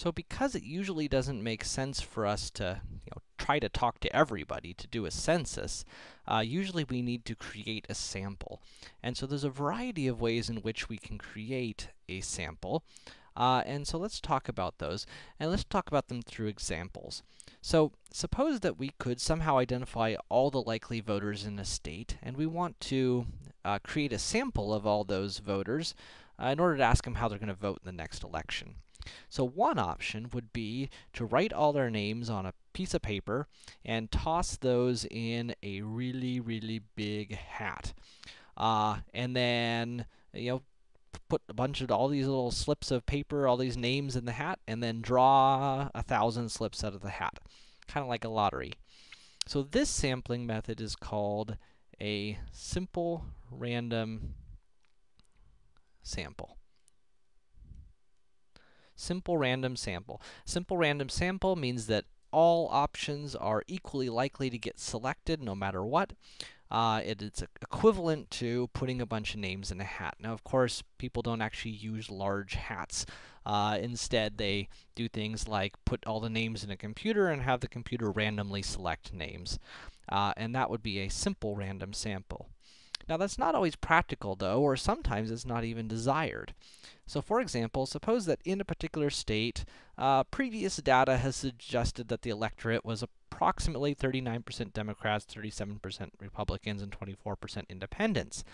So because it usually doesn't make sense for us to, you know, try to talk to everybody to do a census, uh, usually we need to create a sample. And so there's a variety of ways in which we can create a sample. Uh, and so let's talk about those, and let's talk about them through examples. So, suppose that we could somehow identify all the likely voters in a state, and we want to uh, create a sample of all those voters uh, in order to ask them how they're going to vote in the next election. So one option would be to write all their names on a piece of paper and toss those in a really, really big hat. Uh, and then, you know, put a bunch of all these little slips of paper, all these names in the hat, and then draw a thousand slips out of the hat. Kind of like a lottery. So this sampling method is called a simple random sample. Simple random sample. Simple random sample means that all options are equally likely to get selected no matter what. Uh, it, it's equivalent to putting a bunch of names in a hat. Now, of course, people don't actually use large hats. Uh, instead, they do things like put all the names in a computer and have the computer randomly select names. Uh, and that would be a simple random sample. Now, that's not always practical, though, or sometimes it's not even desired. So, for example, suppose that in a particular state, uh, previous data has suggested that the electorate was approximately 39% Democrats, 37% Republicans, and 24% Independents.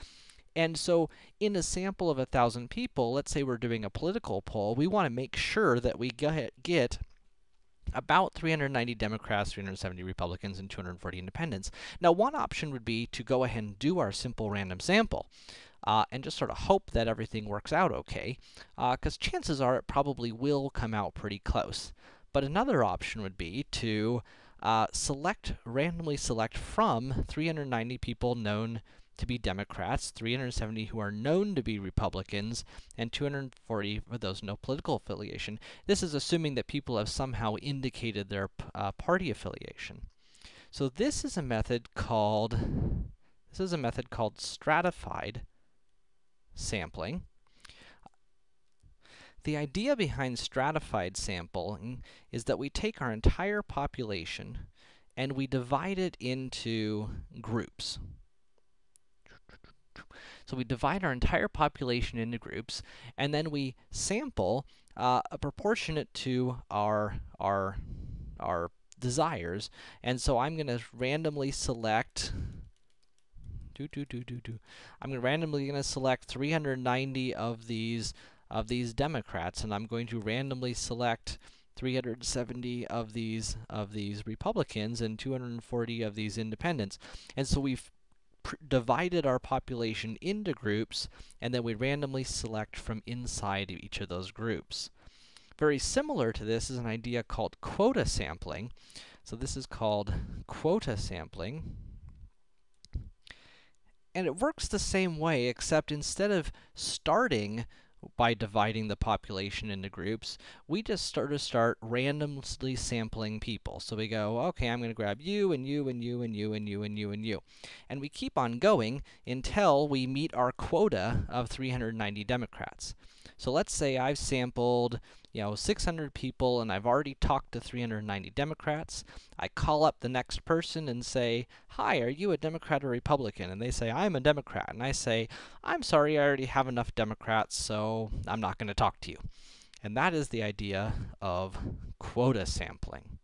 And so, in a sample of 1,000 people, let's say we're doing a political poll, we want to make sure that we get, get about 390 Democrats, 370 Republicans, and 240 Independents. Now, one option would be to go ahead and do our simple random sample. Uh, and just sort of hope that everything works out okay, Uh, because uh, chances are it probably will come out pretty close. But another option would be to uh, select, randomly select from 390 people known to be Democrats, 370 who are known to be Republicans, and 240 for those no political affiliation. This is assuming that people have somehow indicated their uh, party affiliation. So this is a method called this is a method called stratified sampling. The idea behind stratified sampling is that we take our entire population and we divide it into groups. So we divide our entire population into groups, and then we sample uh, a proportionate to our, our, our desires. And so I'm going to randomly select do do do do do. I'm gonna randomly gonna select 390 of these of these Democrats, and I'm going to randomly select 370 of these of these Republicans and 240 of these Independents. And so we've divided our population into groups, and then we randomly select from inside of each of those groups. Very similar to this is an idea called quota sampling. So this is called quota sampling. And it works the same way, except instead of starting by dividing the population into groups, we just start to start randomly sampling people. So we go, okay, I'm going to grab you, and you, and you, and you, and you, and you, and you. And we keep on going until we meet our quota of 390 Democrats. So let's say I've sampled, you know, 600 people and I've already talked to 390 Democrats. I call up the next person and say, Hi, are you a Democrat or Republican? And they say, I'm a Democrat. And I say, I'm sorry, I already have enough Democrats, so I'm not going to talk to you. And that is the idea of quota sampling.